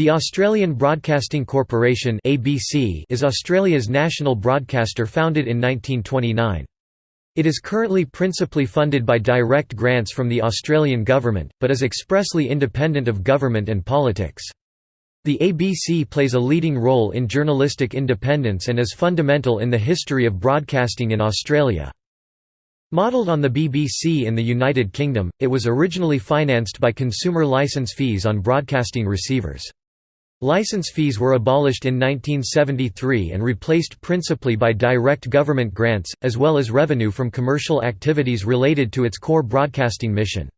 The Australian Broadcasting Corporation (ABC) is Australia's national broadcaster founded in 1929. It is currently principally funded by direct grants from the Australian government, but is expressly independent of government and politics. The ABC plays a leading role in journalistic independence and is fundamental in the history of broadcasting in Australia. Modelled on the BBC in the United Kingdom, it was originally financed by consumer licence fees on broadcasting receivers. License fees were abolished in 1973 and replaced principally by direct government grants, as well as revenue from commercial activities related to its core broadcasting mission.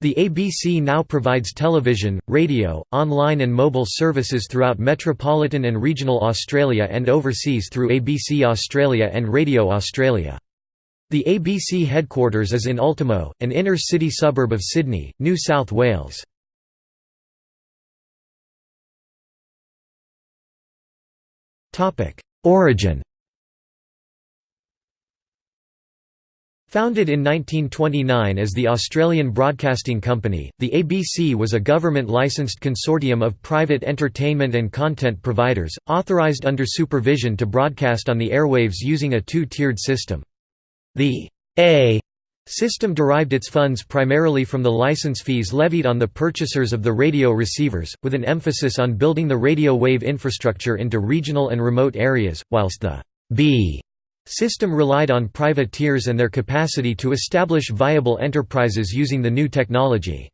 The ABC now provides television, radio, online and mobile services throughout metropolitan and regional Australia and overseas through ABC Australia and Radio Australia. The ABC headquarters is in Ultimo, an inner-city suburb of Sydney, New South Wales. Origin Founded in 1929 as the Australian Broadcasting Company, the ABC was a government-licensed consortium of private entertainment and content providers, authorised under supervision to broadcast on the airwaves using a two-tiered system. The A system derived its funds primarily from the license fees levied on the purchasers of the radio receivers, with an emphasis on building the radio wave infrastructure into regional and remote areas, whilst the B system relied on privateers and their capacity to establish viable enterprises using the new technology.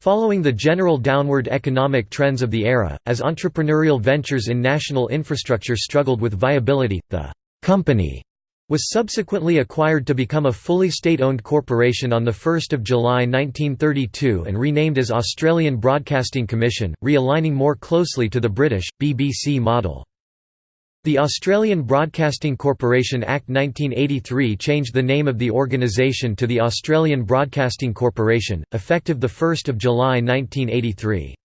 Following the general downward economic trends of the era, as entrepreneurial ventures in national infrastructure struggled with viability, the company was subsequently acquired to become a fully state-owned corporation on 1 July 1932 and renamed as Australian Broadcasting Commission, realigning more closely to the British, BBC model. The Australian Broadcasting Corporation Act 1983 changed the name of the organisation to the Australian Broadcasting Corporation, effective 1 July 1983.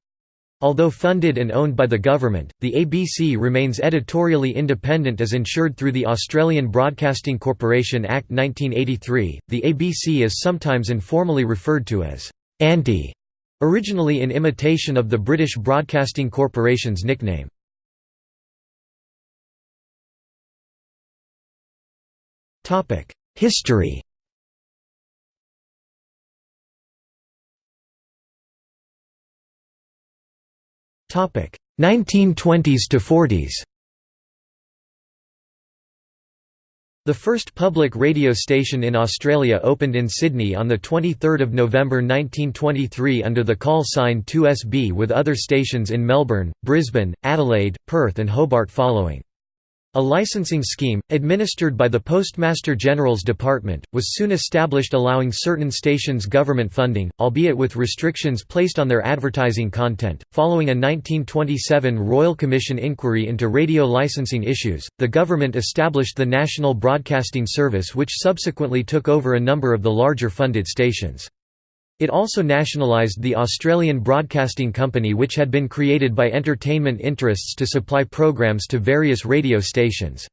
Although funded and owned by the government, the ABC remains editorially independent as ensured through the Australian Broadcasting Corporation Act 1983. The ABC is sometimes informally referred to as Aunty, originally in imitation of the British Broadcasting Corporation's nickname. History 1920s to 40s. The first public radio station in Australia opened in Sydney on 23 November 1923 under the call sign 2SB with other stations in Melbourne, Brisbane, Adelaide, Perth and Hobart following. A licensing scheme, administered by the Postmaster General's Department, was soon established allowing certain stations government funding, albeit with restrictions placed on their advertising content. Following a 1927 Royal Commission inquiry into radio licensing issues, the government established the National Broadcasting Service, which subsequently took over a number of the larger funded stations. It also nationalised the Australian Broadcasting Company which had been created by entertainment interests to supply programs to various radio stations.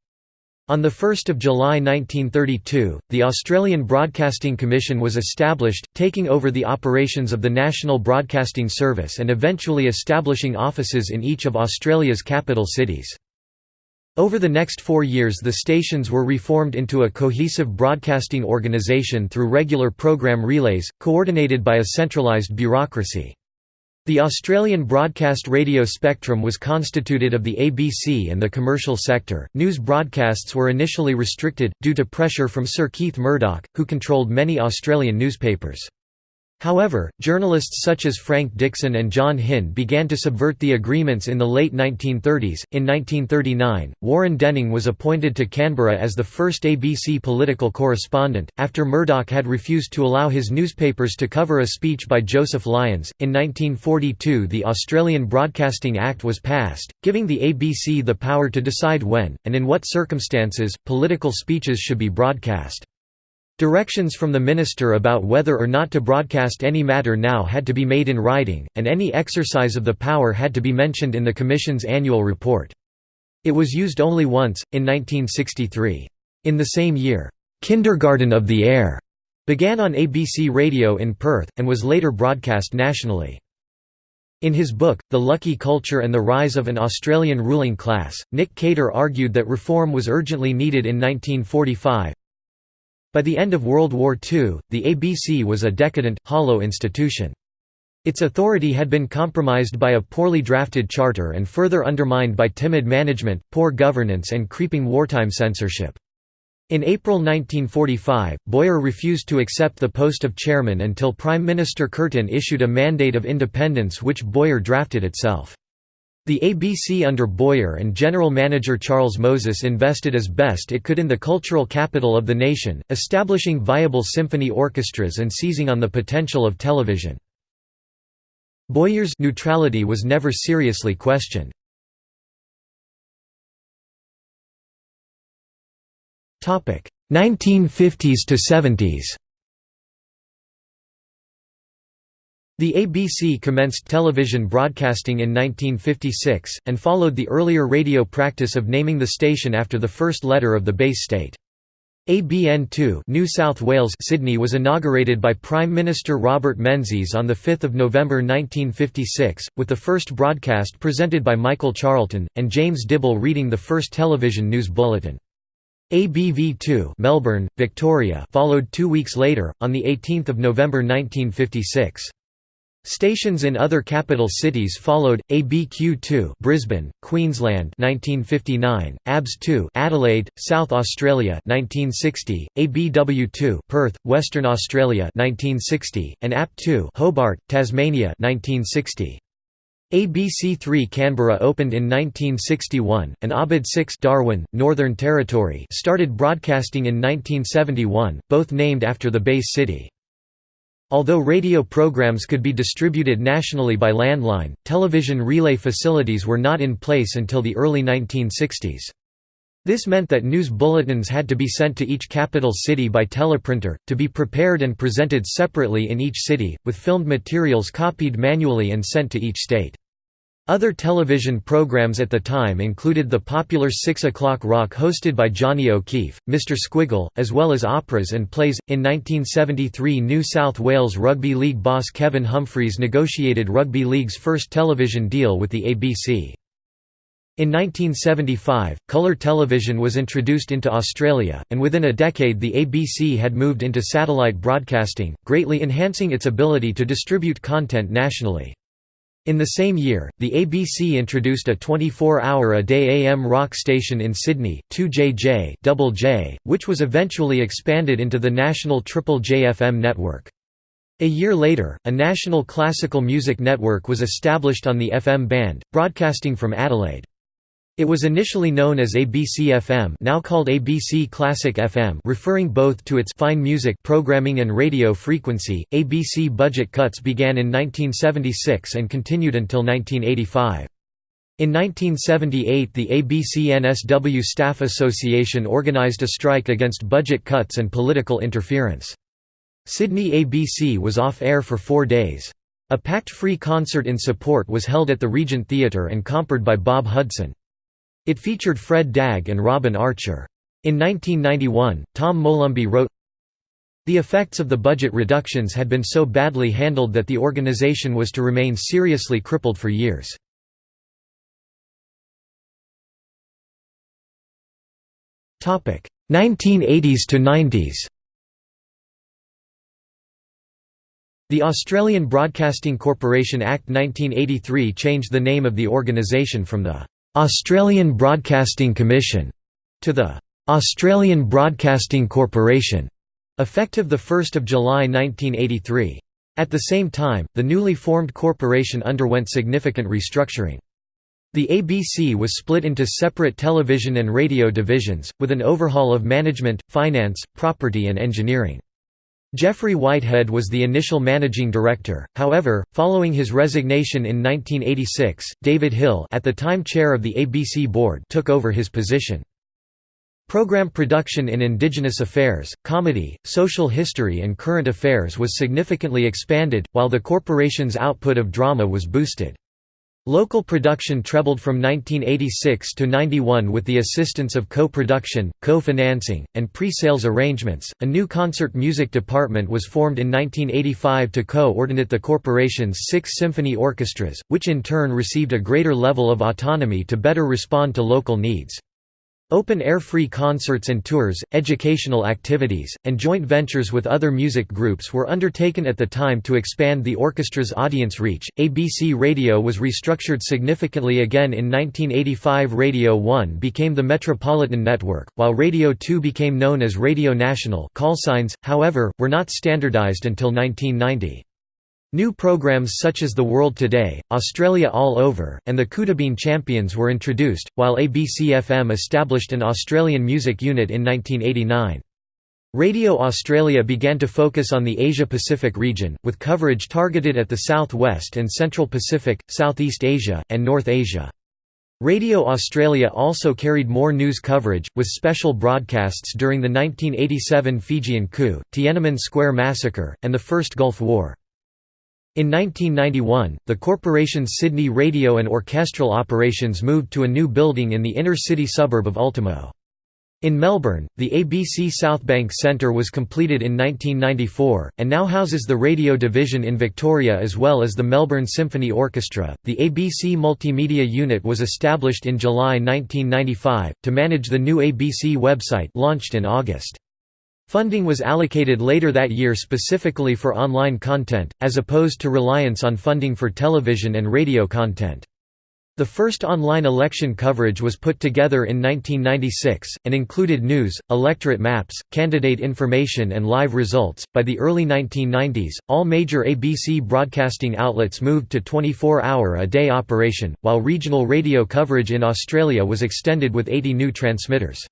On 1 July 1932, the Australian Broadcasting Commission was established, taking over the operations of the National Broadcasting Service and eventually establishing offices in each of Australia's capital cities. Over the next four years the stations were reformed into a cohesive broadcasting organisation through regular program relays, coordinated by a centralised bureaucracy. The Australian broadcast radio spectrum was constituted of the ABC and the commercial sector. News broadcasts were initially restricted, due to pressure from Sir Keith Murdoch, who controlled many Australian newspapers. However, journalists such as Frank Dixon and John Hinde began to subvert the agreements in the late 1930s. In 1939, Warren Denning was appointed to Canberra as the first ABC political correspondent, after Murdoch had refused to allow his newspapers to cover a speech by Joseph Lyons. In 1942, the Australian Broadcasting Act was passed, giving the ABC the power to decide when, and in what circumstances, political speeches should be broadcast. Directions from the minister about whether or not to broadcast any matter now had to be made in writing, and any exercise of the power had to be mentioned in the Commission's annual report. It was used only once, in 1963. In the same year, "'Kindergarten of the Air' began on ABC Radio in Perth, and was later broadcast nationally. In his book, The Lucky Culture and the Rise of an Australian Ruling Class, Nick Cater argued that reform was urgently needed in 1945. By the end of World War II, the ABC was a decadent, hollow institution. Its authority had been compromised by a poorly drafted charter and further undermined by timid management, poor governance and creeping wartime censorship. In April 1945, Boyer refused to accept the post of chairman until Prime Minister Curtin issued a mandate of independence which Boyer drafted itself. The ABC under Boyer and general manager Charles Moses invested as best it could in the cultural capital of the nation, establishing viable symphony orchestras and seizing on the potential of television. Boyer's neutrality was never seriously questioned. Topic: 1950s to 70s The ABC commenced television broadcasting in 1956, and followed the earlier radio practice of naming the station after the first letter of the base state. ABN2 New South Wales Sydney was inaugurated by Prime Minister Robert Menzies on 5 November 1956, with the first broadcast presented by Michael Charlton, and James Dibble reading the first television news bulletin. ABV2 Melbourne, Victoria followed two weeks later, on 18 November 1956. Stations in other capital cities followed: ABQ2, Brisbane, Queensland, 1959; ABS2, Adelaide, South Australia, 1960; ABW2, Perth, Western Australia, 1960; and AP2, Hobart, Tasmania, 1960. ABC3 Canberra opened in 1961, and ABD 6 Darwin, Northern Territory started broadcasting in 1971, both named after the base city. Although radio programs could be distributed nationally by landline, television relay facilities were not in place until the early 1960s. This meant that news bulletins had to be sent to each capital city by teleprinter, to be prepared and presented separately in each city, with filmed materials copied manually and sent to each state. Other television programs at the time included the popular 6 O'Clock Rock hosted by Johnny O'Keefe, Mr Squiggle, as well as operas and plays. In 1973, New South Wales Rugby League boss Kevin Humphreys negotiated Rugby League's first television deal with the ABC. In 1975, colour television was introduced into Australia, and within a decade the ABC had moved into satellite broadcasting, greatly enhancing its ability to distribute content nationally. In the same year, the ABC introduced a 24-hour-a-day AM rock station in Sydney, 2JJ Double J, which was eventually expanded into the national Triple J FM network. A year later, a national classical music network was established on the FM band, broadcasting from Adelaide. It was initially known as ABC-FM now called ABC Classic FM referring both to its fine music programming and radio frequency. ABC budget cuts began in 1976 and continued until 1985. In 1978 the ABC-NSW Staff Association organised a strike against budget cuts and political interference. Sydney ABC was off air for four days. A packed free concert in support was held at the Regent Theatre and compered by Bob Hudson. It featured Fred Dagg and Robin Archer. In 1991, Tom Molomby wrote, The effects of the budget reductions had been so badly handled that the organization was to remain seriously crippled for years. Topic 1980s to 90s. The Australian Broadcasting Corporation Act 1983 changed the name of the organisation from the Australian Broadcasting Commission to the Australian Broadcasting Corporation, effective 1 July 1983. At the same time, the newly formed corporation underwent significant restructuring. The ABC was split into separate television and radio divisions, with an overhaul of management, finance, property and engineering. Geoffrey Whitehead was the initial managing director, however, following his resignation in 1986, David Hill at the time chair of the ABC board took over his position. Program production in Indigenous affairs, comedy, social history and current affairs was significantly expanded, while the corporation's output of drama was boosted. Local production trebled from 1986 to 91 with the assistance of co-production, co-financing, and pre-sales arrangements. A new concert music department was formed in 1985 to coordinate the corporation's six symphony orchestras, which in turn received a greater level of autonomy to better respond to local needs. Open-air free concerts and tours, educational activities, and joint ventures with other music groups were undertaken at the time to expand the orchestra's audience reach. ABC Radio was restructured significantly again in 1985. Radio 1 became the Metropolitan Network, while Radio 2 became known as Radio National. Call signs, however, were not standardized until 1990. New programs such as The World Today, Australia All Over, and the Coodabeen Champions were introduced, while ABC-FM established an Australian music unit in 1989. Radio Australia began to focus on the Asia-Pacific region, with coverage targeted at the Southwest and Central Pacific, Southeast Asia, and North Asia. Radio Australia also carried more news coverage, with special broadcasts during the 1987 Fijian coup, Tiananmen Square massacre, and the First Gulf War. In 1991, the corporation's Sydney radio and orchestral operations moved to a new building in the inner-city suburb of Ultimo. In Melbourne, the ABC Southbank Centre was completed in 1994, and now houses the radio division in Victoria as well as the Melbourne Symphony Orchestra. The ABC Multimedia Unit was established in July 1995, to manage the new ABC website launched in August. Funding was allocated later that year specifically for online content, as opposed to reliance on funding for television and radio content. The first online election coverage was put together in 1996, and included news, electorate maps, candidate information, and live results. By the early 1990s, all major ABC broadcasting outlets moved to 24 hour a day operation, while regional radio coverage in Australia was extended with 80 new transmitters.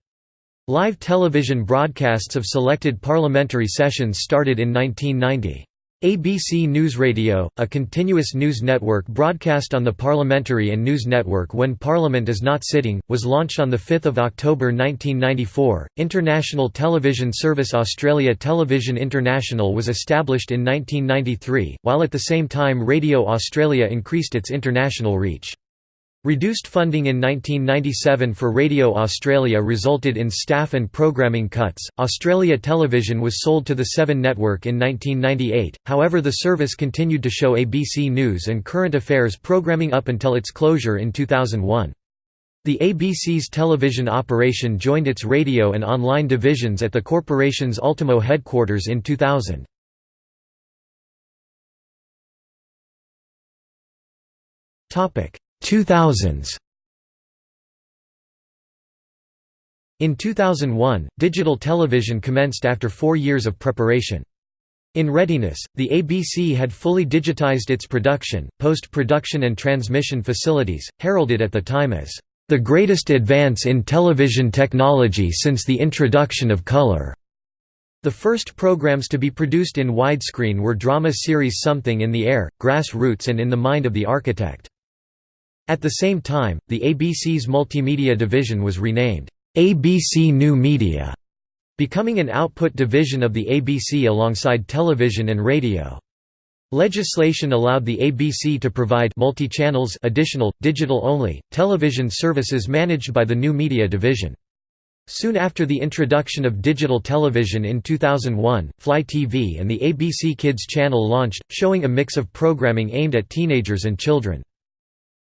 Live television broadcasts of selected parliamentary sessions started in 1990. ABC News Radio, a continuous news network broadcast on the Parliamentary and News Network when Parliament is not sitting, was launched on 5 October 1994. International television service Australia Television International was established in 1993, while at the same time Radio Australia increased its international reach. Reduced funding in 1997 for Radio Australia resulted in staff and programming cuts. Australia Television was sold to the Seven Network in 1998, however, the service continued to show ABC News and Current Affairs programming up until its closure in 2001. The ABC's television operation joined its radio and online divisions at the corporation's Ultimo headquarters in 2000. Topic 2000s In 2001, digital television commenced after four years of preparation. In readiness, the ABC had fully digitized its production, post-production and transmission facilities, heralded at the time as, "...the greatest advance in television technology since the introduction of color." The first programs to be produced in widescreen were drama series Something in the Air, Grass Roots and In the Mind of the Architect. At the same time, the ABC's multimedia division was renamed, ABC New Media, becoming an output division of the ABC alongside television and radio. Legislation allowed the ABC to provide multi-channels additional, digital-only, television services managed by the New Media Division. Soon after the introduction of digital television in 2001, Fly TV and the ABC Kids channel launched, showing a mix of programming aimed at teenagers and children.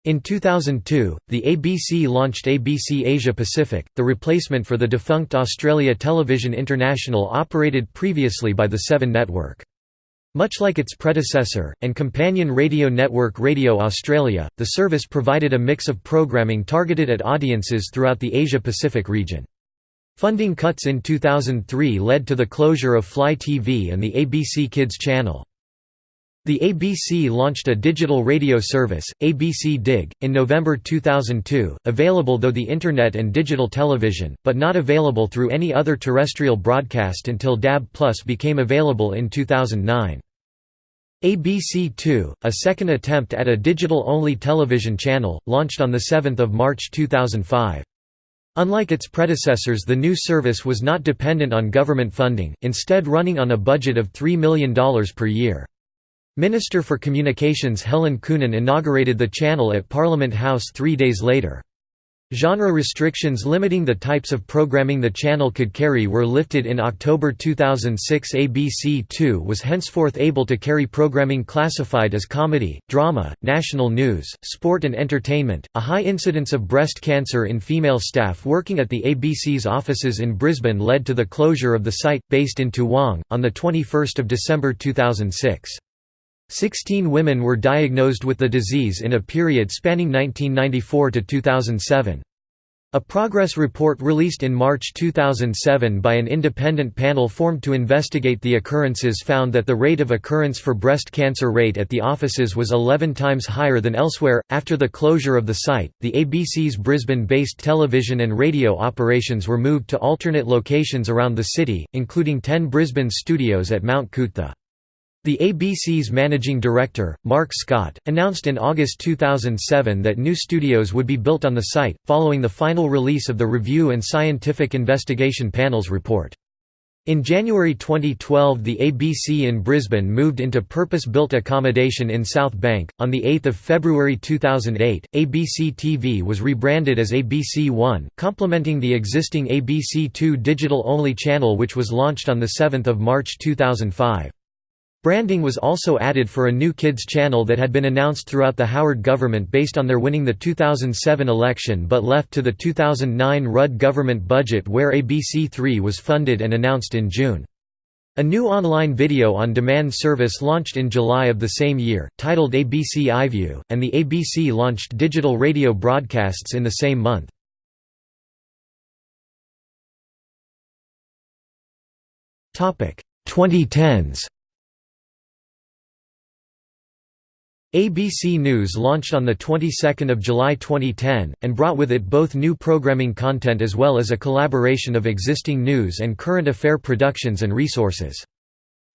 In 2002, the ABC launched ABC Asia Pacific, the replacement for the defunct Australia Television International operated previously by the Seven Network. Much like its predecessor, and companion radio network Radio Australia, the service provided a mix of programming targeted at audiences throughout the Asia-Pacific region. Funding cuts in 2003 led to the closure of Fly TV and the ABC Kids channel. The ABC launched a digital radio service, ABC Dig, in November 2002, available through the Internet and digital television, but not available through any other terrestrial broadcast until DAB Plus became available in 2009. ABC2, a second attempt at a digital-only television channel, launched on 7 March 2005. Unlike its predecessors the new service was not dependent on government funding, instead running on a budget of $3 million per year. Minister for Communications Helen Coonan inaugurated the channel at Parliament House three days later. Genre restrictions limiting the types of programming the channel could carry were lifted in October 2006 ABC2 was henceforth able to carry programming classified as comedy, drama, national news, sport and entertainment. A high incidence of breast cancer in female staff working at the ABC's offices in Brisbane led to the closure of the site, based in Toowong, on 21 December 2006. Sixteen women were diagnosed with the disease in a period spanning 1994 to 2007. A progress report released in March 2007 by an independent panel formed to investigate the occurrences found that the rate of occurrence for breast cancer rate at the offices was 11 times higher than elsewhere. After the closure of the site, the ABC's Brisbane based television and radio operations were moved to alternate locations around the city, including 10 Brisbane studios at Mount Coot-tha. The ABC's managing director, Mark Scott, announced in August 2007 that new studios would be built on the site, following the final release of the Review and Scientific Investigation Panel's report. In January 2012, the ABC in Brisbane moved into purpose-built accommodation in South Bank. On the 8th of February 2008, ABC TV was rebranded as ABC One, complementing the existing ABC Two digital-only channel which was launched on the 7th of March 2005. Branding was also added for a new kids channel that had been announced throughout the Howard government based on their winning the 2007 election but left to the 2009 Rudd government budget where ABC3 was funded and announced in June. A new online video-on-demand service launched in July of the same year, titled ABC iView, and the ABC launched digital radio broadcasts in the same month. Topic 2010s ABC News launched on the 22nd of July 2010 and brought with it both new programming content as well as a collaboration of existing news and current affair productions and resources.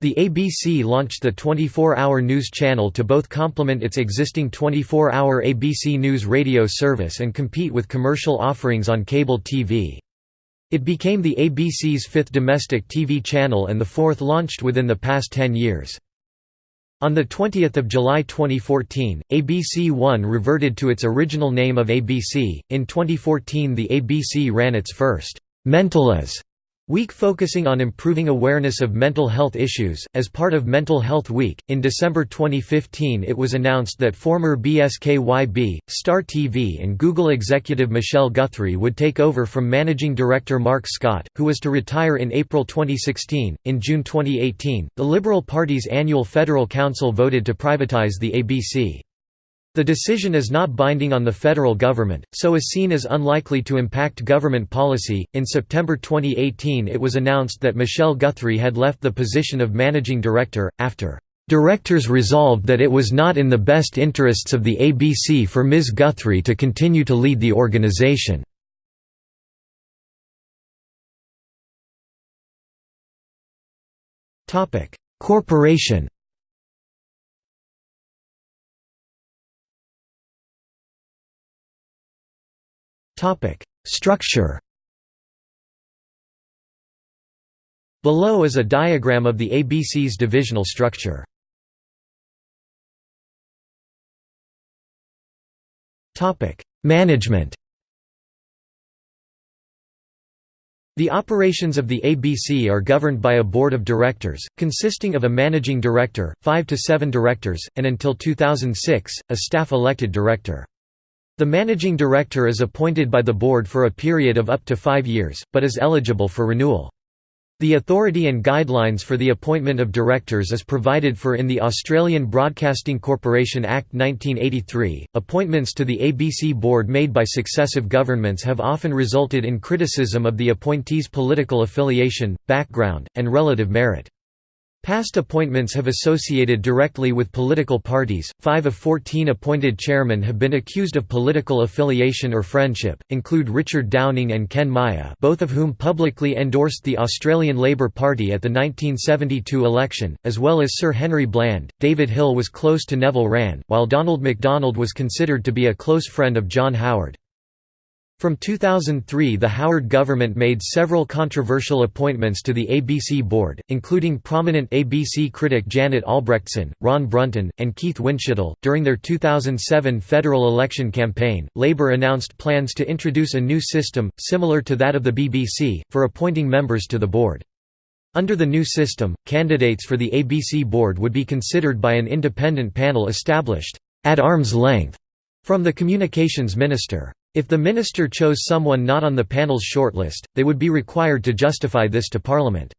The ABC launched the 24-hour news channel to both complement its existing 24-hour ABC News radio service and compete with commercial offerings on cable TV. It became the ABC's fifth domestic TV channel and the fourth launched within the past 10 years. On 20 July 2014, ABC One reverted to its original name of ABC. In 2014, the ABC ran its first Mental-as Week focusing on improving awareness of mental health issues. As part of Mental Health Week, in December 2015 it was announced that former BSKYB, Star TV, and Google executive Michelle Guthrie would take over from managing director Mark Scott, who was to retire in April 2016. In June 2018, the Liberal Party's annual Federal Council voted to privatize the ABC. The decision is not binding on the federal government, so is seen as unlikely to impact government policy. In September 2018, it was announced that Michelle Guthrie had left the position of managing director, after directors resolved that it was not in the best interests of the ABC for Ms. Guthrie to continue to lead the organization. Corporation Structure Below is a diagram of the ABC's divisional structure. Management The operations of the ABC are governed by a board of directors, consisting of a managing director, five to seven directors, and until 2006, a staff-elected director. The managing director is appointed by the board for a period of up to five years, but is eligible for renewal. The authority and guidelines for the appointment of directors is provided for in the Australian Broadcasting Corporation Act 1983. Appointments to the ABC board made by successive governments have often resulted in criticism of the appointee's political affiliation, background, and relative merit. Past appointments have associated directly with political parties. Five of 14 appointed chairmen have been accused of political affiliation or friendship, include Richard Downing and Ken Myer, both of whom publicly endorsed the Australian Labor Party at the 1972 election, as well as Sir Henry Bland. David Hill was close to Neville Wran, while Donald McDonald was considered to be a close friend of John Howard. From 2003 the Howard government made several controversial appointments to the ABC board, including prominent ABC critic Janet Albrechtsen, Ron Brunton, and Keith Windschuttle. During their 2007 federal election campaign, Labour announced plans to introduce a new system, similar to that of the BBC, for appointing members to the board. Under the new system, candidates for the ABC board would be considered by an independent panel established at arm's length from the communications minister. If the minister chose someone not on the panel's shortlist, they would be required to justify this to Parliament.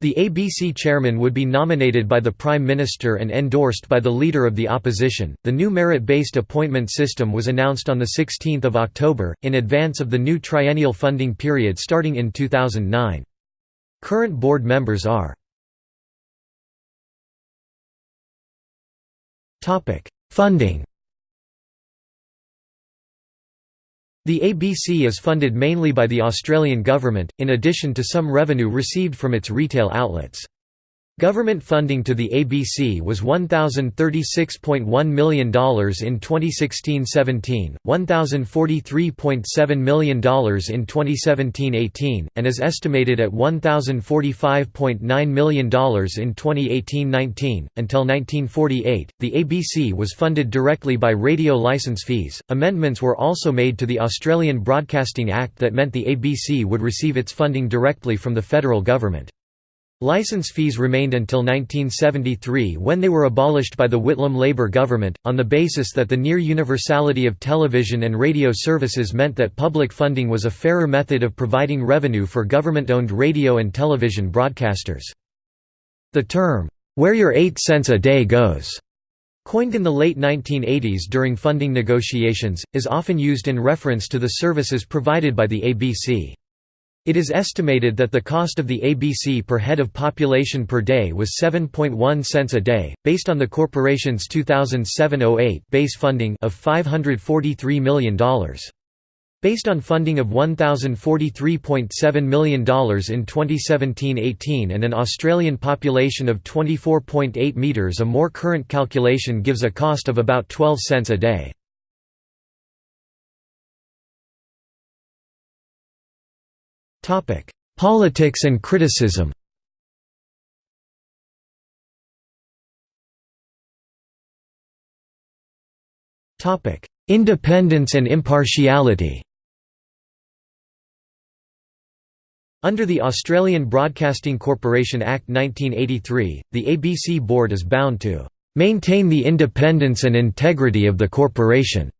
The ABC chairman would be nominated by the Prime Minister and endorsed by the Leader of the Opposition. The new merit based appointment system was announced on 16 October, in advance of the new triennial funding period starting in 2009. Current board members are Funding The ABC is funded mainly by the Australian government, in addition to some revenue received from its retail outlets. Government funding to the ABC was $1,036.1 million in 2016–17, $1,043.7 million in 2017–18, and is estimated at $1,045.9 million in 2018–19. Until 1948, the ABC was funded directly by radio license fees. Amendments were also made to the Australian Broadcasting Act that meant the ABC would receive its funding directly from the federal government. License fees remained until 1973 when they were abolished by the Whitlam Labour government, on the basis that the near universality of television and radio services meant that public funding was a fairer method of providing revenue for government-owned radio and television broadcasters. The term, "'Where your 8 cents a day goes' coined in the late 1980s during funding negotiations, is often used in reference to the services provided by the ABC. It is estimated that the cost of the ABC per head of population per day was 7.1 cents a day, based on the corporation's 2007–08 base funding of $543 million. Based on funding of $1,043.7 million in 2017–18 and an Australian population of 24.8 metres a more current calculation gives a cost of about 12 cents a day. Politics and criticism. Independence and impartiality. Under the Australian Broadcasting Corporation Act 1983, the ABC Board is bound to "...maintain the independence and integrity of the corporation",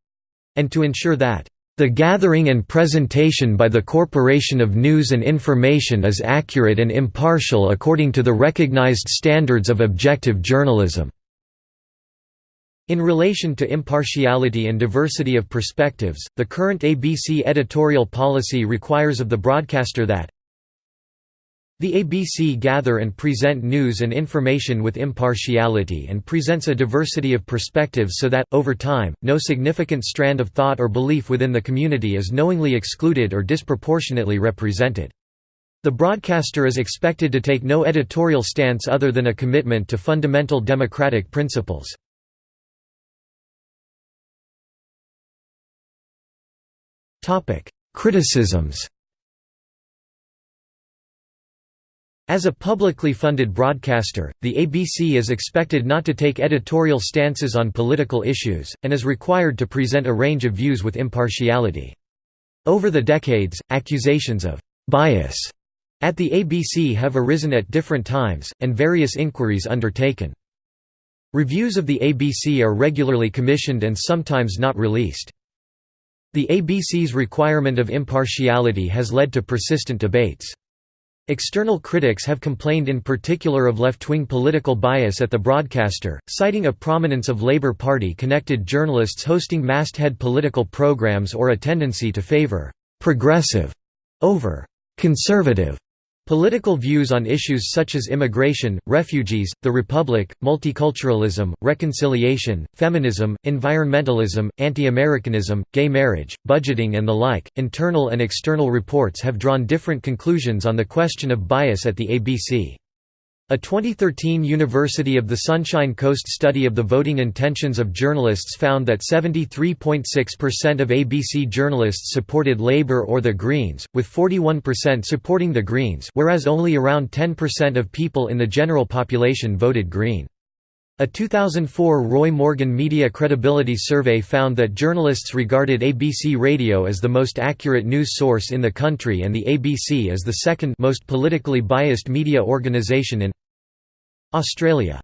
and to ensure that the gathering and presentation by the Corporation of News and Information is accurate and impartial according to the recognized standards of objective journalism. In relation to impartiality and diversity of perspectives, the current ABC editorial policy requires of the broadcaster that the ABC gather and present news and information with impartiality and presents a diversity of perspectives so that, over time, no significant strand of thought or belief within the community is knowingly excluded or disproportionately represented. The broadcaster is expected to take no editorial stance other than a commitment to fundamental democratic principles. Criticisms As a publicly funded broadcaster, the ABC is expected not to take editorial stances on political issues, and is required to present a range of views with impartiality. Over the decades, accusations of «bias» at the ABC have arisen at different times, and various inquiries undertaken. Reviews of the ABC are regularly commissioned and sometimes not released. The ABC's requirement of impartiality has led to persistent debates. External critics have complained in particular of left-wing political bias at the broadcaster, citing a prominence of Labour Party-connected journalists hosting masthead political programs or a tendency to favour «progressive» over «conservative» Political views on issues such as immigration, refugees, the republic, multiculturalism, reconciliation, feminism, environmentalism, anti-Americanism, gay marriage, budgeting and the like. Internal and external reports have drawn different conclusions on the question of bias at the ABC. A 2013 University of the Sunshine Coast study of the voting intentions of journalists found that 73.6% of ABC journalists supported Labour or the Greens, with 41% supporting the Greens whereas only around 10% of people in the general population voted Green. A 2004 Roy Morgan Media Credibility Survey found that journalists regarded ABC Radio as the most accurate news source in the country and the ABC as the second most politically biased media organisation in Australia.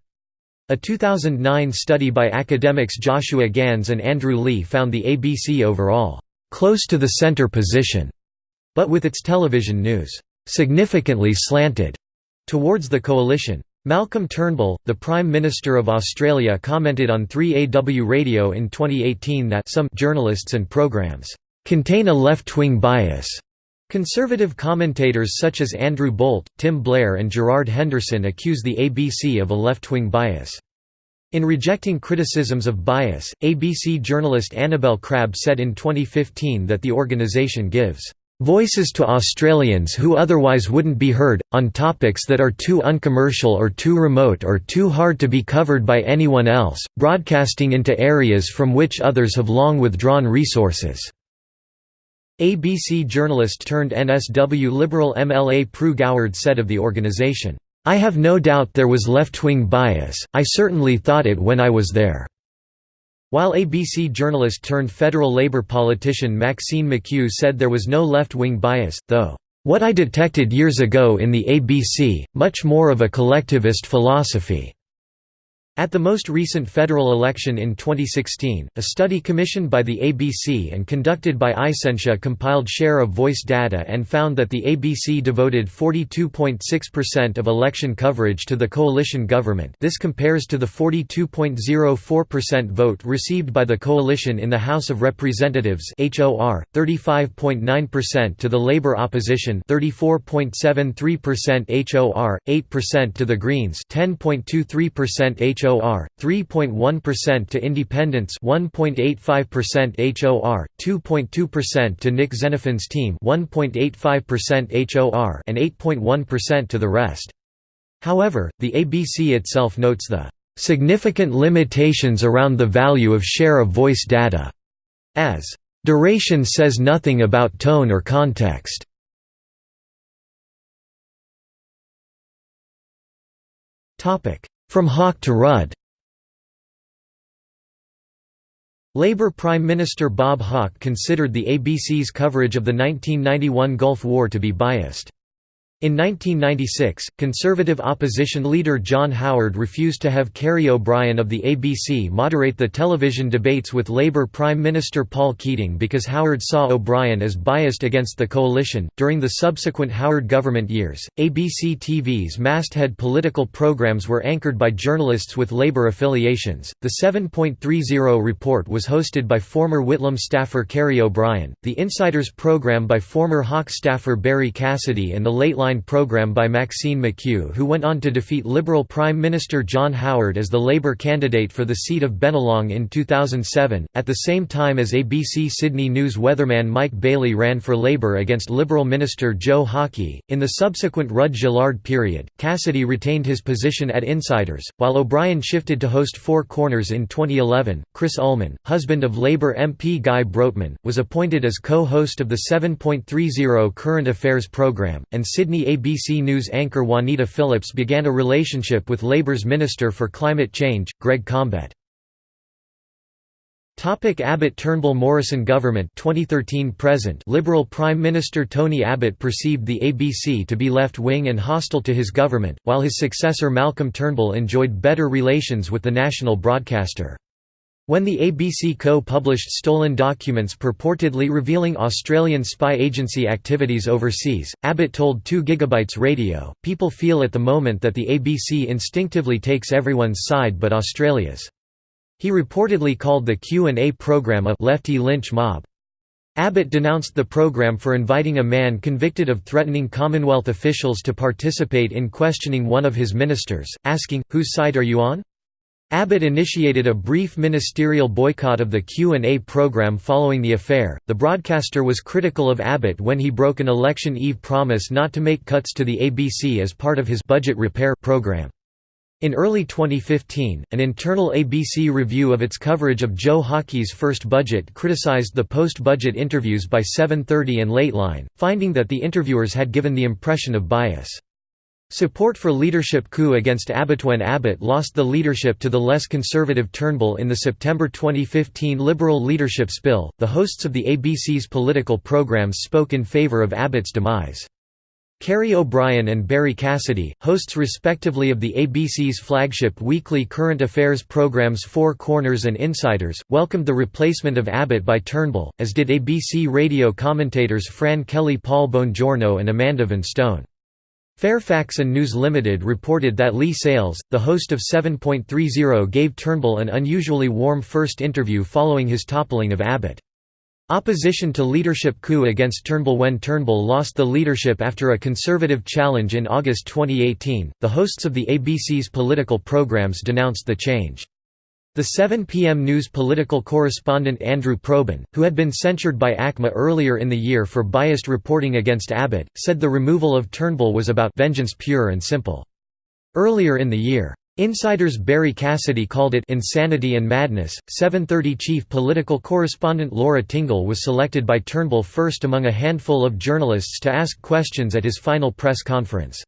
A 2009 study by academics Joshua Gans and Andrew Leigh found the ABC overall close to the centre position, but with its television news significantly slanted towards the coalition. Malcolm Turnbull, the Prime Minister of Australia commented on 3AW Radio in 2018 that some journalists and programs contain a left-wing bias. Conservative commentators such as Andrew Bolt, Tim Blair and Gerard Henderson accuse the ABC of a left-wing bias. In rejecting criticisms of bias, ABC journalist Annabel Crabb said in 2015 that the organisation gives voices to Australians who otherwise wouldn't be heard, on topics that are too uncommercial or too remote or too hard to be covered by anyone else, broadcasting into areas from which others have long withdrawn resources." ABC journalist turned NSW Liberal MLA Pru Goward said of the organisation, "'I have no doubt there was left-wing bias, I certainly thought it when I was there. While ABC journalist turned federal Labour politician Maxine McKew said there was no left-wing bias, though, "...what I detected years ago in the ABC, much more of a collectivist philosophy." At the most recent federal election in 2016, a study commissioned by the ABC and conducted by Isentia compiled share of voice data and found that the ABC devoted 42.6% of election coverage to the coalition government. This compares to the 42.04% vote received by the coalition in the House of Representatives HOR, 35.9% to the Labour opposition 34.73% HOR, 8% to the Greens 10.23% HOR HOR, 3.1% to independents 1.85% HOR, 2.2% to Nick Xenophon's team 1.85% HOR and 8.1% to the rest. However, the ABC itself notes the significant limitations around the value of share of voice data, as duration says nothing about tone or context. Topic: from Hawke to Rudd Labour Prime Minister Bob Hawke considered the ABC's coverage of the 1991 Gulf War to be biased. In 1996, Conservative opposition leader John Howard refused to have Kerry O'Brien of the ABC moderate the television debates with Labour Prime Minister Paul Keating because Howard saw O'Brien as biased against the coalition. During the subsequent Howard government years, ABC TV's masthead political programs were anchored by journalists with Labour affiliations. The 7.30 report was hosted by former Whitlam staffer Kerry O'Brien, the Insiders program by former Hawke staffer Barrie Cassidy, and the Late Program by Maxine McKew who went on to defeat Liberal Prime Minister John Howard as the Labour candidate for the seat of Bennelong in 2007, at the same time as ABC Sydney News weatherman Mike Bailey ran for Labour against Liberal Minister Joe Hockey. In the subsequent Rudd Gillard period, Cassidy retained his position at Insiders, while O'Brien shifted to host Four Corners in 2011. Chris Uhlmann, husband of Labour MP Gai Brodtmann, was appointed as co-host of the 7.30 Current Affairs programme, and Sydney ABC News anchor Juanita Phillips began a relationship with Labour's Minister for Climate Change, Greg Combet. Topic Abbott Turnbull Morrison government 2013 present Liberal Prime Minister Tony Abbott perceived the ABC to be left-wing and hostile to his government, while his successor Malcolm Turnbull enjoyed better relations with the national broadcaster. When the ABC Co published stolen documents purportedly revealing Australian spy agency activities overseas, Abbott told 2 GB Radio, People feel at the moment that the ABC instinctively takes everyone's side but Australia's. He reportedly called the Q&A program a «lefty lynch mob». Abbott denounced the program for inviting a man convicted of threatening Commonwealth officials to participate in questioning one of his ministers, asking, whose side are you on? Abbott initiated a brief ministerial boycott of the Q&A program following the affair. The broadcaster was critical of Abbott when he broke an election eve promise not to make cuts to the ABC as part of his budget repair program. In early 2015, an internal ABC review of its coverage of Joe Hockey's first budget criticized the post-budget interviews by 730 and Lateline, finding that the interviewers had given the impression of bias. Support for leadership coup against Abbott when Abbott lost the leadership to the less conservative Turnbull in the September 2015 Liberal leadership spill, the hosts of the ABC's political programs spoke in favour of Abbott's demise. Kerry O'Brien and Barrie Cassidy, hosts respectively of the ABC's flagship weekly current affairs programs Four Corners and Insiders, welcomed the replacement of Abbott by Turnbull, as did ABC radio commentators Fran Kelly Paul Bongiorno and Amanda Vanstone. Fairfax and News Limited reported that Leigh Sales, the host of 7.30 gave Turnbull an unusually warm first interview following his toppling of Abbott. Opposition to leadership coup against Turnbull when Turnbull lost the leadership after a conservative challenge in August 2018, the hosts of the ABC's political programs denounced the change. The 7 p.m. news political correspondent Andrew Probyn, who had been censured by ACMA earlier in the year for biased reporting against Abbott, said the removal of Turnbull was about vengeance pure and simple. Earlier in the year, Insiders Barrie Cassidy called it insanity and madness. 730 chief political correspondent Laura Tingle was selected by Turnbull first among a handful of journalists to ask questions at his final press conference.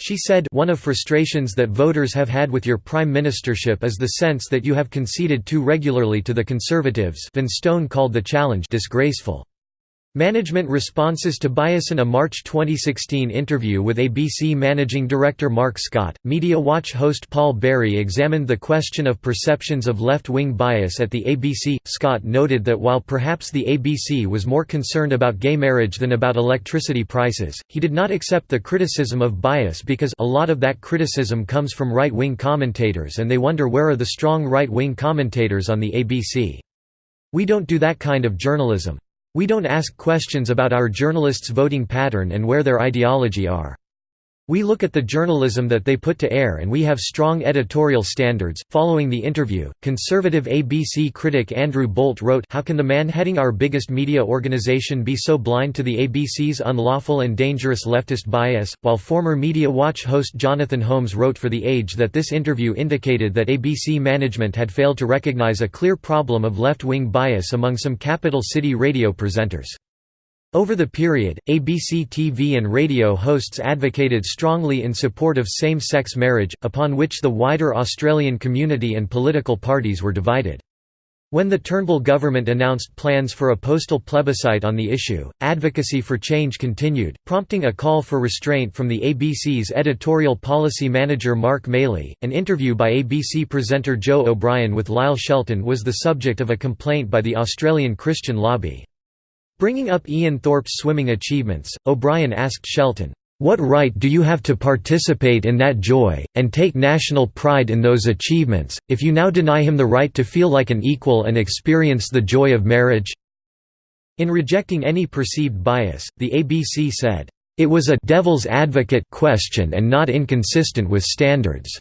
She said, One of frustrations that voters have had with your prime ministership is the sense that you have conceded too regularly to the Conservatives Vanstone called the challenge disgraceful. Management responses to bias In a March 2016 interview with ABC Managing Director Mark Scott, Media Watch host Paul Barry examined the question of perceptions of left-wing bias at the ABC. Scott noted that while perhaps the ABC was more concerned about gay marriage than about electricity prices, he did not accept the criticism of bias because a lot of that criticism comes from right-wing commentators and they wonder where are the strong right-wing commentators on the ABC. We don't do that kind of journalism. We don't ask questions about our journalists' voting pattern and where their ideology are. We look at the journalism that they put to air and we have strong editorial standards. Following the interview, conservative ABC critic Andrew Bolt wrote How can the man heading our biggest media organization be so blind to the ABC's unlawful and dangerous leftist bias? While former Media Watch host Jonathan Holmes wrote for The Age that this interview indicated that ABC management had failed to recognize a clear problem of left wing bias among some capital city radio presenters. Over the period, ABC TV and radio hosts advocated strongly in support of same-sex marriage, upon which the wider Australian community and political parties were divided. When the Turnbull government announced plans for a postal plebiscite on the issue, advocacy for change continued, prompting a call for restraint from the ABC's editorial policy manager Mark Maley. An interview by ABC presenter Joe O'Brien with Lyle Shelton was the subject of a complaint by the Australian Christian lobby. Bringing up Ian Thorpe's swimming achievements, O'Brien asked Shelton, "'What right do you have to participate in that joy, and take national pride in those achievements, if you now deny him the right to feel like an equal and experience the joy of marriage?' In rejecting any perceived bias, the ABC said, "'It was a devil's advocate question and not inconsistent with standards.'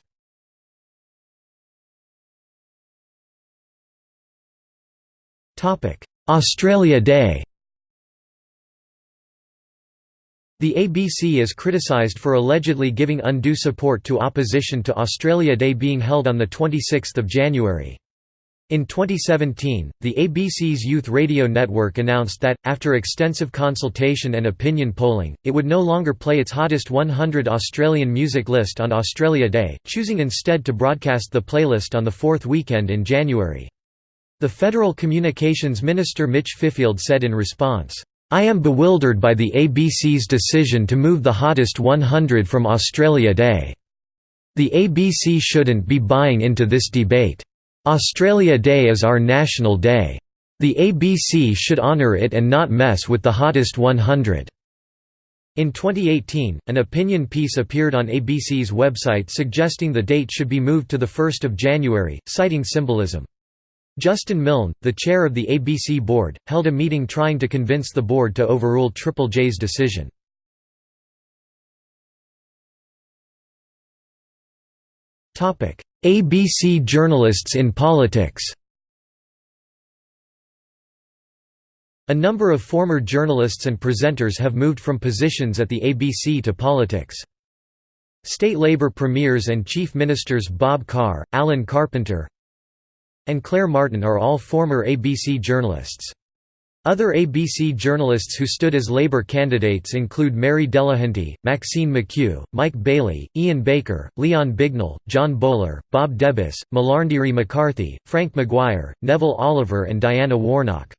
Australia Day The ABC is criticised for allegedly giving undue support to opposition to Australia Day being held on 26 January. In 2017, the ABC's Youth Radio Network announced that, after extensive consultation and opinion polling, it would no longer play its Hottest 100 Australian music list on Australia Day, choosing instead to broadcast the playlist on the fourth weekend in January. The Federal Communications Minister Mitch Fifield said in response, I am bewildered by the ABC's decision to move the Hottest 100 from Australia Day. The ABC shouldn't be buying into this debate. Australia Day is our national day. The ABC should honour it and not mess with the Hottest 100." In 2018, an opinion piece appeared on ABC's website suggesting the date should be moved to 1 January, citing symbolism. Justin Milne, the chair of the ABC board, held a meeting trying to convince the board to overrule Triple J's decision. ABC journalists in politics A number of former journalists and presenters have moved from positions at the ABC to politics. State Labor premiers and chief ministers Bob Carr, Alan Carpenter, and Claire Martin are all former ABC journalists. Other ABC journalists who stood as Labour candidates include Mary Delahunty, Maxine McKew, Mike Bailey, Ian Baker, Leon Bignell, John Bowler, Bob Debus, Malarndirri McCarthy, Frank McGuire, Neville Oliver and Diana Warnock.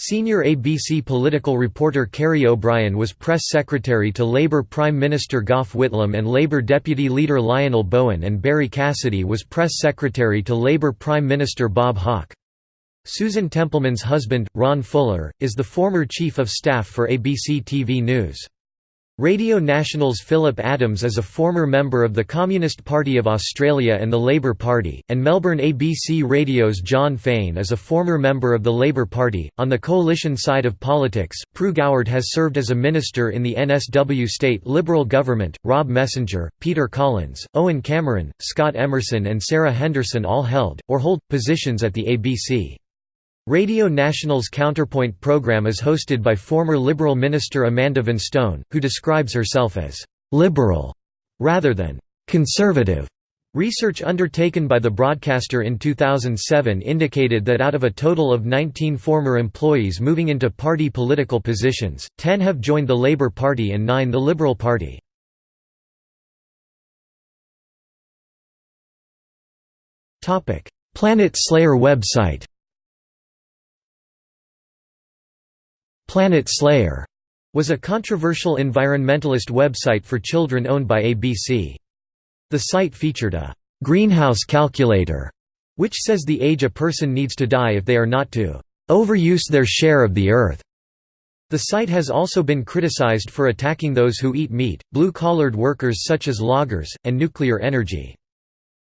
Senior ABC political reporter Kerry O'Brien was press secretary to Labour Prime Minister Gough Whitlam and Labour Deputy Leader Lionel Bowen and Barrie Cassidy was press secretary to Labour Prime Minister Bob Hawke. Susan Templeman's husband, Ron Fuller, is the former Chief of Staff for ABC TV News. Radio National's Philip Adams is a former member of the Communist Party of Australia and the Labour Party, and Melbourne ABC Radio's Jon Faine is a former member of the Labour Party. On the coalition side of politics, Pru Goward has served as a minister in the NSW state Liberal government. Rob Messenger, Peter Collins, Owen Cameron, Scott Emerson, and Sarah Henderson all held, or hold, positions at the ABC. Radio National's Counterpoint program is hosted by former Liberal minister Amanda Vanstone, who describes herself as «liberal» rather than «conservative». Research undertaken by the broadcaster in 2007 indicated that out of a total of 19 former employees moving into party political positions, 10 have joined the Labour Party and 9 the Liberal Party. Planet Slayer website Planet Slayer was a controversial environmentalist website for children owned by ABC. The site featured a greenhouse calculator, which says the age a person needs to die if they are not to overuse their share of the earth. The site has also been criticized for attacking those who eat meat, blue-collared workers such as loggers, and nuclear energy.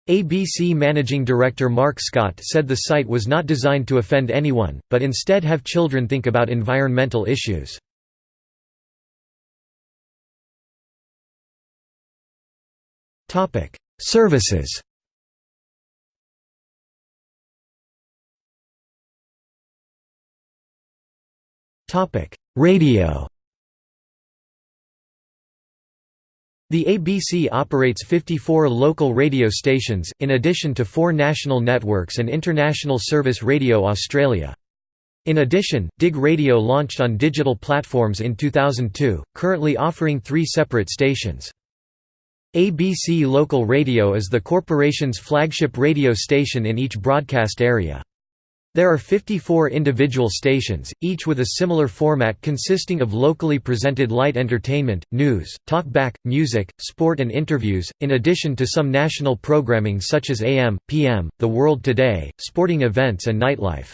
ABC Managing Director Mark Scott said the site was not designed to offend anyone, but instead have children think about environmental issues. Services Radio The ABC operates 54 local radio stations, in addition to four national networks and International Service Radio Australia. In addition, Dig Radio launched on digital platforms in 2002, currently offering three separate stations. ABC Local Radio is the corporation's flagship radio station in each broadcast area. There are 54 individual stations, each with a similar format consisting of locally presented light entertainment, news, talkback, music, sport and interviews, in addition to some national programming such as AM, PM, The World Today, sporting events and nightlife.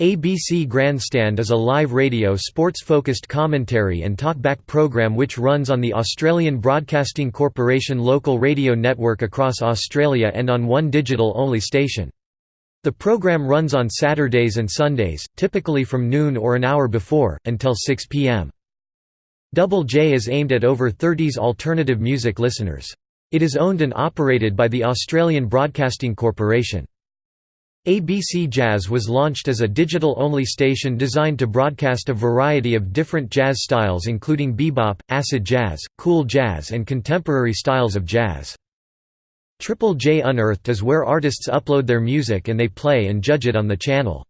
ABC Grandstand is a live radio sports-focused commentary and talkback program which runs on the Australian Broadcasting Corporation local radio network across Australia and on one digital-only station. The program runs on Saturdays and Sundays, typically from noon or an hour before, until 6 p.m. Double J is aimed at over 30s alternative music listeners. It is owned and operated by the Australian Broadcasting Corporation. ABC Jazz was launched as a digital-only station designed to broadcast a variety of different jazz styles including bebop, acid jazz, cool jazz and contemporary styles of jazz. Triple J Unearthed is where artists upload their music and they play and judge it on the channel.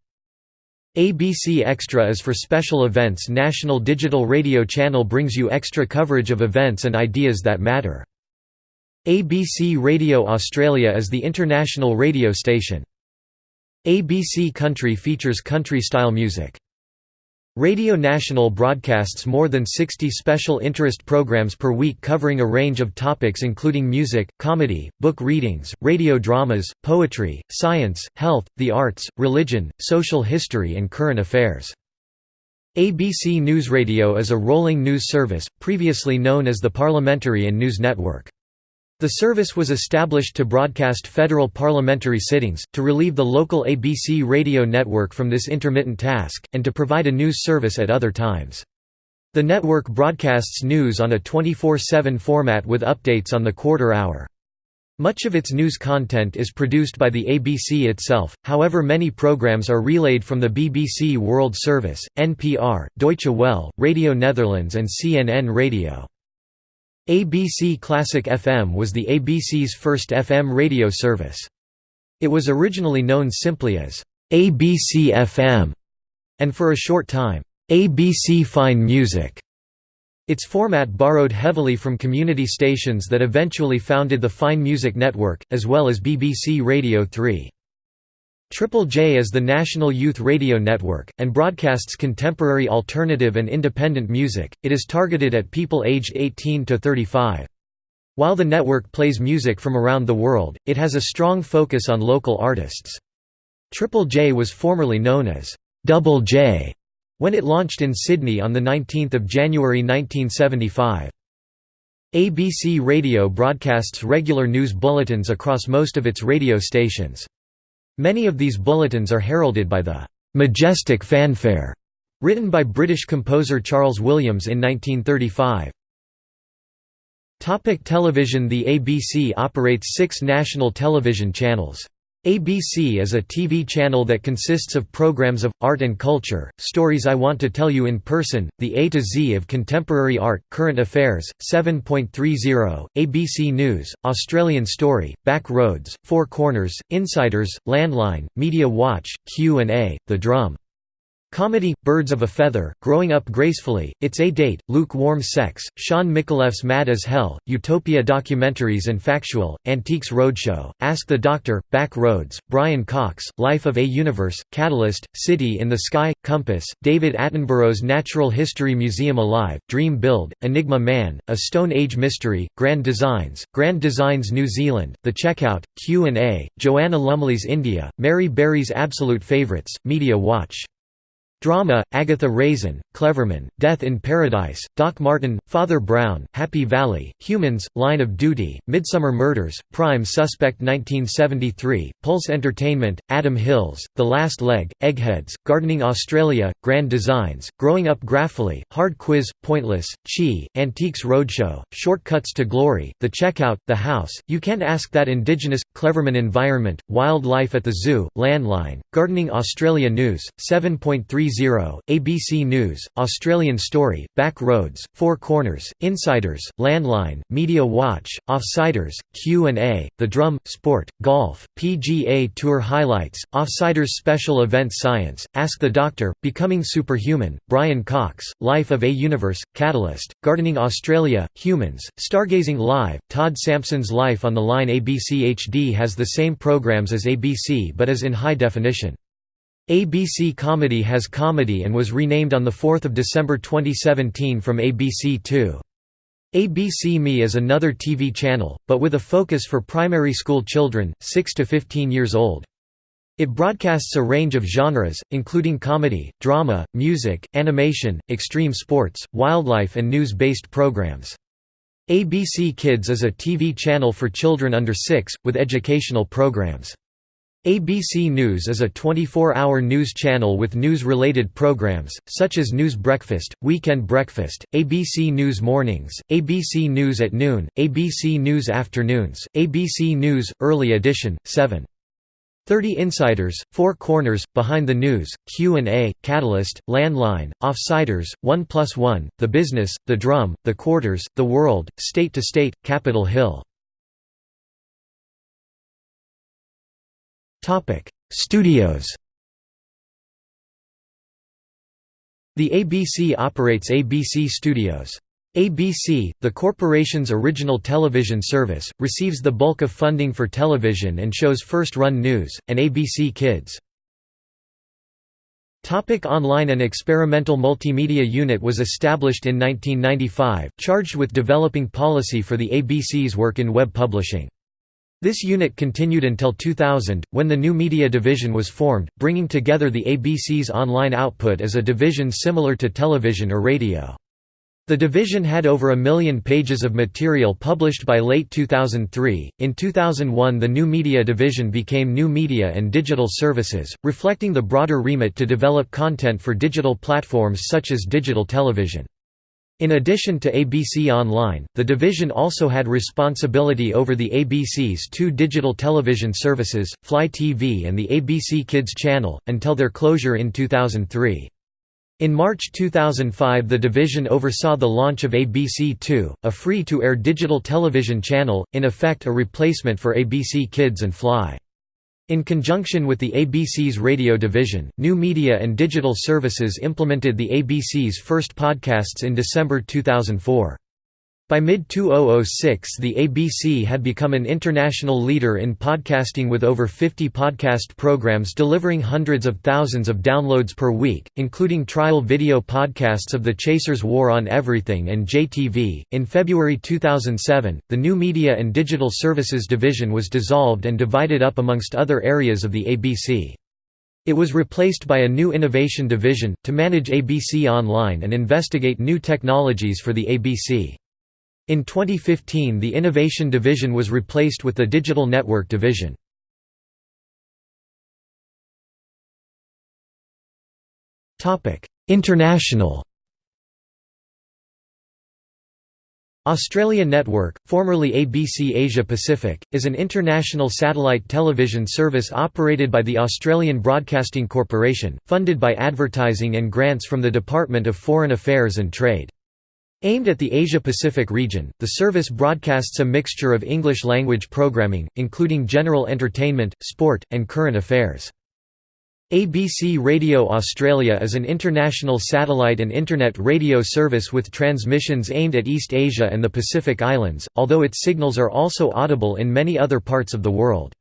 ABC Extra is for special events National Digital Radio Channel brings you extra coverage of events and ideas that matter. ABC Radio Australia is the international radio station. ABC Country features country-style music. Radio National broadcasts more than 60 special interest programs per week covering a range of topics including music, comedy, book readings, radio dramas, poetry, science, health, the arts, religion, social history and current affairs. ABC News Radio is a rolling news service, previously known as the Parliamentary and News Network. The service was established to broadcast federal parliamentary sittings, to relieve the local ABC radio network from this intermittent task, and to provide a news service at other times. The network broadcasts news on a 24-7 format with updates on the quarter hour. Much of its news content is produced by the ABC itself, however many programs are relayed from the BBC World Service, NPR, Deutsche Welle, Radio Netherlands and CNN Radio. ABC Classic FM was the ABC's first FM radio service. It was originally known simply as ABC FM, and for a short time, ABC Fine Music. Its format borrowed heavily from community stations that eventually founded the Fine Music Network, as well as BBC Radio 3. Triple J is the national youth radio network, and broadcasts contemporary alternative and independent music. It is targeted at people aged 18 to 35. While the network plays music from around the world, it has a strong focus on local artists. Triple J was formerly known as Double J when it launched in Sydney on 19 January 1975. ABC Radio broadcasts regular news bulletins across most of its radio stations. Many of these bulletins are heralded by the "'Majestic Fanfare' written by British composer Charles Williams in 1935. Topic television The ABC operates six national television channels. ABC is a TV channel that consists of programs of, art and culture, stories I want to tell you in person, the A to Z of contemporary art, current affairs, 7.30, ABC News, Australian Story, Back Roads, Four Corners, Insiders, Landline, Media Watch, Q&A, The Drum. Comedy, Birds of a Feather, Growing Up Gracefully, It's a Date, Lukewarm Sex, Shaun Micallef's Mad as Hell, Utopia Documentaries and Factual, Antiques Roadshow, Ask the Doctor, Back Roads, Brian Cox, Life of a Universe, Catalyst, City in the Sky, Compass, David Attenborough's Natural History Museum Alive, Dream Build, Enigma Man, A Stone Age Mystery, Grand Designs, Grand Designs New Zealand, The Checkout, Q&A, Joanna Lumley's India, Mary Berry's Absolute Favorites, Media Watch Drama, Agatha Raisin, Cleverman, Death in Paradise, Doc Martin, Father Brown, Happy Valley, Humans, Line of Duty, Midsomer Murders, Prime Suspect 1973, Pulse Entertainment, Adam Hills, The Last Leg, Eggheads, Gardening Australia, Grand Designs, Growing Up Graphically, Hard Quiz, Pointless, Chi, Antiques Roadshow, Shortcuts to Glory, The Checkout, The House, You Can't Ask That Indigenous, Cleverman Environment, Wildlife at the Zoo, Landline, Gardening Australia News, 7.30 ABC News, Australian Story, Back Roads, Four Corners, Insiders, Landline, Media Watch, Offsiders, Q&A, The Drum, Sport, Golf, PGA Tour Highlights, Offsiders Special Event Science, Ask the Doctor, Becoming Superhuman, Brian Cox, Life of a Universe, Catalyst, Gardening Australia, Humans, Stargazing Live, Todd Sampson's Life on the Line ABC HD has the same programs as ABC but is in high definition. ABC Comedy has comedy and was renamed on 4 December 2017 from ABC2. ABC Me is another TV channel, but with a focus for primary school children, 6 to 15 years old. It broadcasts a range of genres, including comedy, drama, music, animation, extreme sports, wildlife and news-based programs. ABC Kids is a TV channel for children under 6, with educational programs. ABC News is a 24-hour news channel with news-related programs, such as News Breakfast, Weekend Breakfast, ABC News Mornings, ABC News at Noon, ABC News Afternoons, ABC News, Early Edition, 7. 30 Insiders, Four Corners, Behind the News, Q&A, Catalyst, Landline, Offsiders, One Plus One, The Business, The Drum, The Quarters, The World, State to State, Capitol Hill Topic: Studios. The ABC operates ABC Studios. ABC, the corporation's original television service, receives the bulk of funding for television and shows first-run news, and ABC Kids. Topic online An experimental multimedia unit was established in 1995, charged with developing policy for the ABC's work in web publishing. This unit continued until 2000, when the new media division was formed, bringing together the ABC's online output as a division similar to television or radio. The division had over a million pages of material published by late 2003. In 2001, the New Media division became New Media and Digital Services, reflecting the broader remit to develop content for digital platforms such as digital television. In addition to ABC Online, the division also had responsibility over the ABC's two digital television services, Fly TV and the ABC Kids channel, until their closure in 2003. In March 2005 the division oversaw the launch of ABC2, a free-to-air digital television channel, in effect a replacement for ABC Kids and Fly. In conjunction with the ABC's radio division, New Media and Digital Services implemented the ABC's first podcasts in December 2004. By mid-2006 the ABC had become an international leader in podcasting with over 50 podcast programs delivering hundreds of thousands of downloads per week, including trial video podcasts of The Chasers War on Everything and JTV. In February 2007, the New Media and Digital Services division was dissolved and divided up amongst other areas of the ABC. It was replaced by a new innovation division, to manage ABC Online and investigate new technologies for the ABC. In 2015 the Innovation Division was replaced with the Digital Network Division. International Australia Network, formerly ABC Asia Pacific, is an international satellite television service operated by the Australian Broadcasting Corporation, funded by advertising and grants from the Department of Foreign Affairs and Trade. Aimed at the Asia-Pacific region, the service broadcasts a mixture of English-language programming, including general entertainment, sport, and current affairs. ABC Radio Australia is an international satellite and Internet radio service with transmissions aimed at East Asia and the Pacific Islands, although its signals are also audible in many other parts of the world.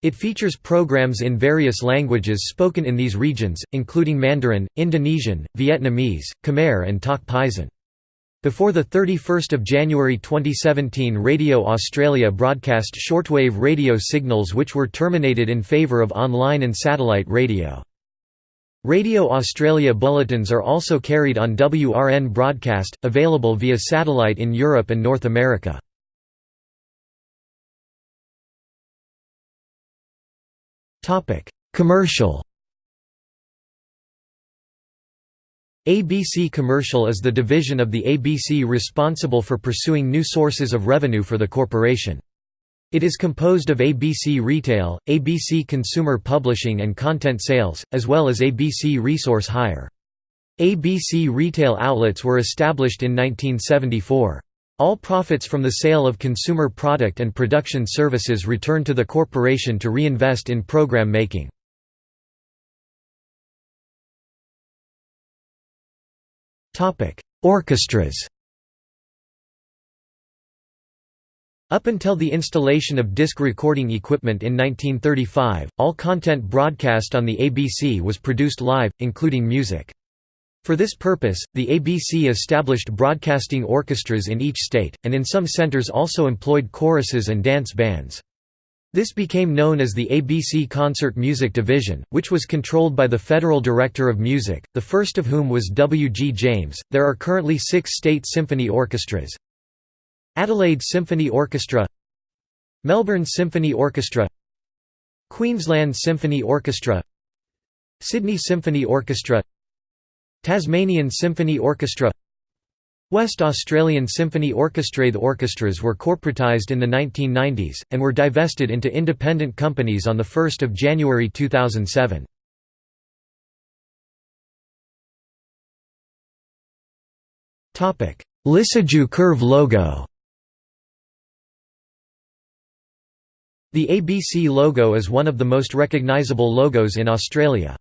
It features programs in various languages spoken in these regions, including Mandarin, Indonesian, Vietnamese, Khmer and Tok Pisin. Before 31 January 2017 Radio Australia broadcast shortwave radio signals which were terminated in favour of online and satellite radio. Radio Australia bulletins are also carried on WRN broadcast, available via satellite in Europe and North America. Commercial ABC Commercial is the division of the ABC responsible for pursuing new sources of revenue for the corporation. It is composed of ABC Retail, ABC Consumer Publishing and Content Sales, as well as ABC Resource Hire. ABC retail outlets were established in 1974. All profits from the sale of consumer product and production services return to the corporation to reinvest in program making. Orchestras Up until the installation of disc recording equipment in 1935, all content broadcast on the ABC was produced live, including music. For this purpose, the ABC established broadcasting orchestras in each state, and in some centers also employed choruses and dance bands. This became known as the ABC Concert Music Division, which was controlled by the Federal Director of Music, the first of whom was W. G. James. There are currently six state symphony orchestras Adelaide Symphony Orchestra, Melbourne Symphony Orchestra, Queensland Symphony Orchestra, Sydney Symphony Orchestra, Tasmanian Symphony Orchestra, West Australian Symphony Orchestra The orchestras were corporatised in the 1990s, and were divested into independent companies on 1 January 2007. Lissajous curve logo The ABC logo is one of the most recognisable logos in Australia.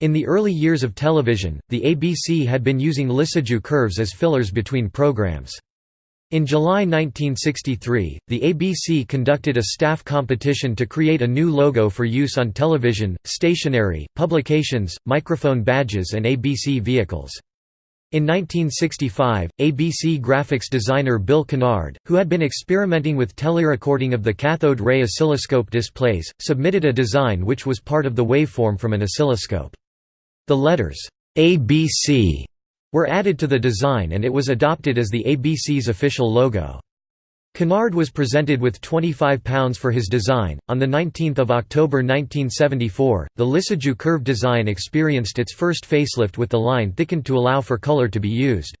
In the early years of television, the ABC had been using Lissajous curves as fillers between programs. In July 1963, the ABC conducted a staff competition to create a new logo for use on television, stationery, publications, microphone badges and ABC vehicles. In 1965, ABC graphics designer Bill Kennard, who had been experimenting with telerecording of the cathode ray oscilloscope displays, submitted a design which was part of the waveform from an oscilloscope. The letters ABC were added to the design and it was adopted as the ABC's official logo. Kennard was presented with £25 for his design. On 19 October 1974, the Lissajous curve design experienced its first facelift with the line thickened to allow for colour to be used.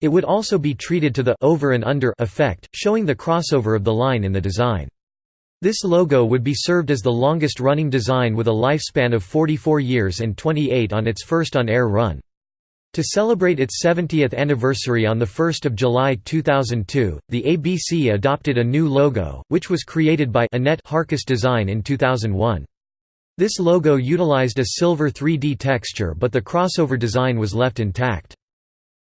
It would also be treated to the over and under effect, showing the crossover of the line in the design. This logo would be served as the longest-running design with a lifespan of 44 years and 28 on its first on-air run. To celebrate its 70th anniversary on 1 July 2002, the ABC adopted a new logo, which was created by Annette Harkus Design in 2001. This logo utilized a silver 3D texture but the crossover design was left intact.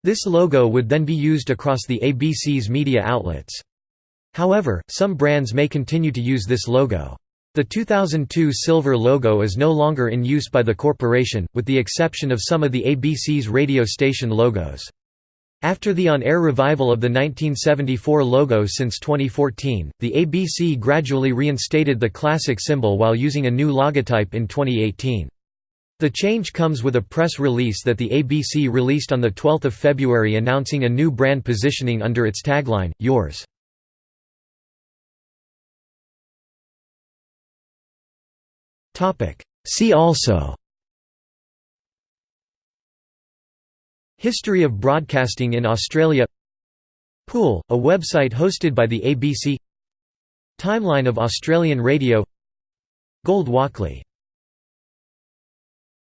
This logo would then be used across the ABC's media outlets. However, some brands may continue to use this logo. The 2002 silver logo is no longer in use by the corporation, with the exception of some of the ABC's radio station logos. After the on-air revival of the 1974 logo since 2014, the ABC gradually reinstated the classic symbol while using a new logotype in 2018. The change comes with a press release that the ABC released on 12 February announcing a new brand positioning under its tagline, Yours. See also. History of broadcasting in Australia. Pool, a website hosted by the ABC Timeline of Australian radio. Gold Walkley